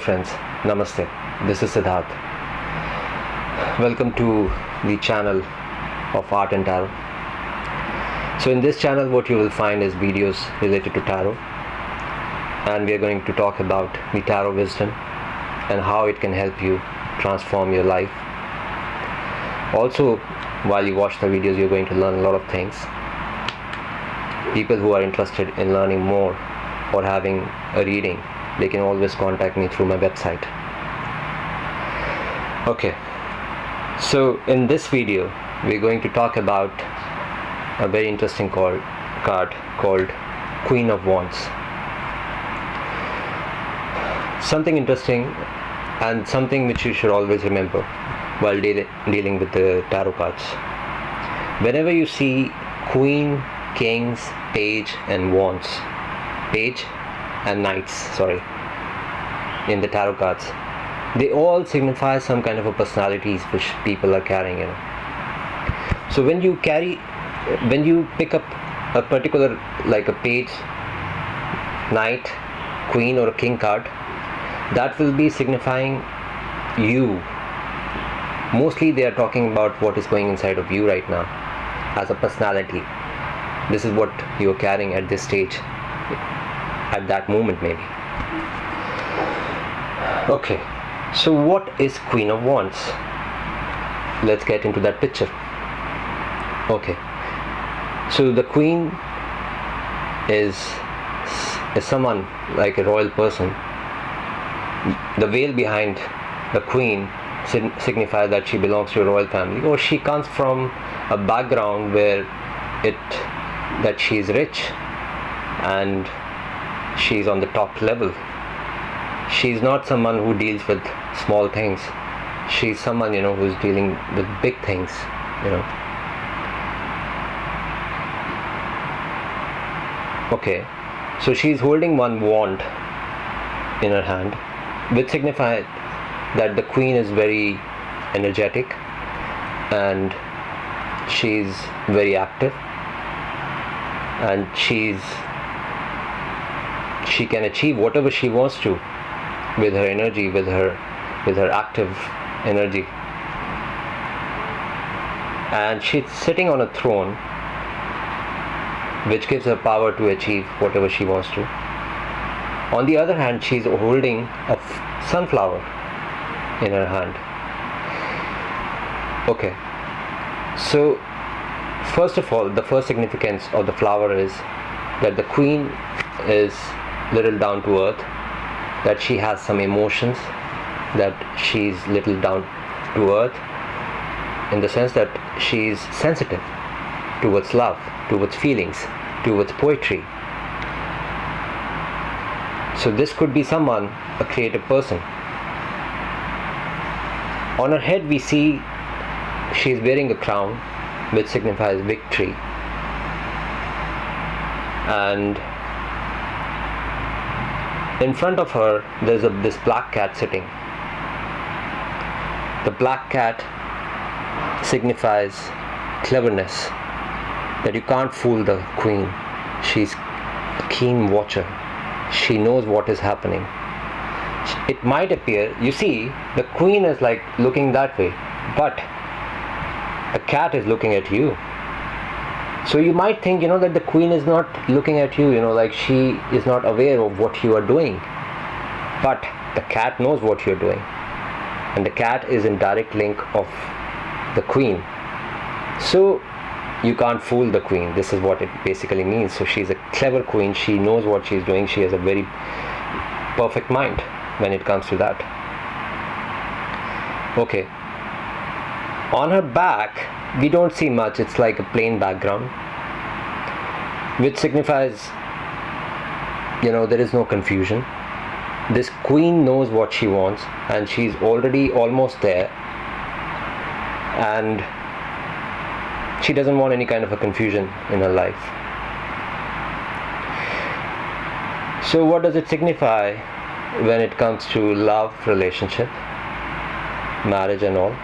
friends, Namaste. This is Siddharth. Welcome to the channel of Art and Tarot. So in this channel what you will find is videos related to tarot and we are going to talk about the tarot wisdom and how it can help you transform your life. Also while you watch the videos you're going to learn a lot of things. People who are interested in learning more or having a reading they can always contact me through my website. Okay. So in this video we're going to talk about a very interesting call, card called Queen of Wands. Something interesting and something which you should always remember while de dealing with the tarot cards. Whenever you see Queen, Kings, Page and Wands Page and knights sorry in the tarot cards. They all signify some kind of a personalities which people are carrying you know. So when you carry when you pick up a particular like a page knight queen or a king card that will be signifying you. Mostly they are talking about what is going inside of you right now as a personality. This is what you are carrying at this stage at that moment maybe okay. So what is queen of wands? Let's get into that picture. Okay. So the queen is is someone like a royal person. The veil behind the queen signifies that she belongs to a royal family. Or she comes from a background where it that she is rich and she's on the top level she's not someone who deals with small things. She's someone you know who's dealing with big things you know. Okay. So she's holding one wand in her hand which signifies that the queen is very energetic and she's very active and she's she can achieve whatever she wants to with her energy with her with her active energy. And she's sitting on a throne which gives her power to achieve whatever she wants to. On the other hand she's holding a sunflower in her hand. Okay. So first of all the first significance of the flower is that the queen is little down to earth that she has some emotions that she's little down to earth in the sense that she's sensitive towards love towards feelings towards poetry. So this could be someone a creative person. On her head we see she is wearing a crown which signifies victory. And in front of her there's a this black cat sitting. The black cat signifies cleverness that you can't fool the queen. She's a keen watcher. She knows what is happening. It might appear you see the queen is like looking that way but a cat is looking at you so you might think you know that the queen is not looking at you you know like she is not aware of what you are doing. But the cat knows what you're doing. And the cat is in direct link of the queen. So you can't fool the queen. This is what it basically means. So she's a clever queen. She knows what she's doing. She has a very perfect mind when it comes to that. Okay. On her back we don't see much. It's like a plain background which signifies you know there is no confusion. This queen knows what she wants and she's already almost there. And she doesn't want any kind of a confusion in her life. So what does it signify when it comes to love relationship marriage and all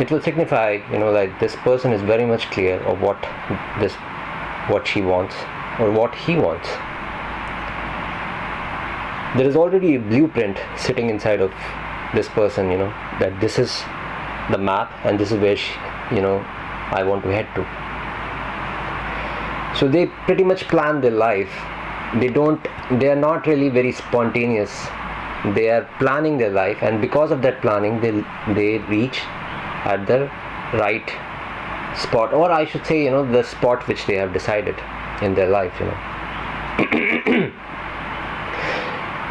it will signify you know like this person is very much clear of what this what she wants or what he wants. There is already a blueprint sitting inside of this person you know that this is the map and this is where she, you know i want to head to. So they pretty much plan their life. They don't they are not really very spontaneous. They are planning their life and because of that planning they they reach at the right spot or i should say you know the spot which they have decided in their life you know.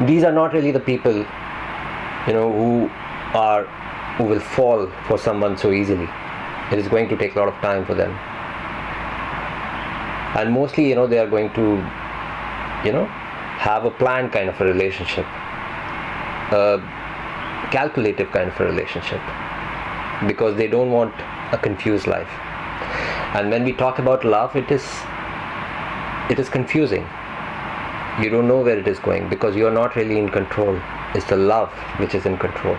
These are not really the people you know who are who will fall for someone so easily. It is going to take a lot of time for them. And mostly you know they are going to you know have a planned kind of a relationship a calculative kind of a relationship because they don't want a confused life. And when we talk about love it is it is confusing. You don't know where it is going because you are not really in control. It's the love which is in control.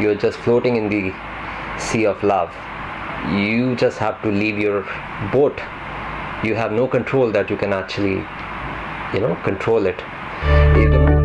You're just floating in the sea of love. You just have to leave your boat. You have no control that you can actually you know control it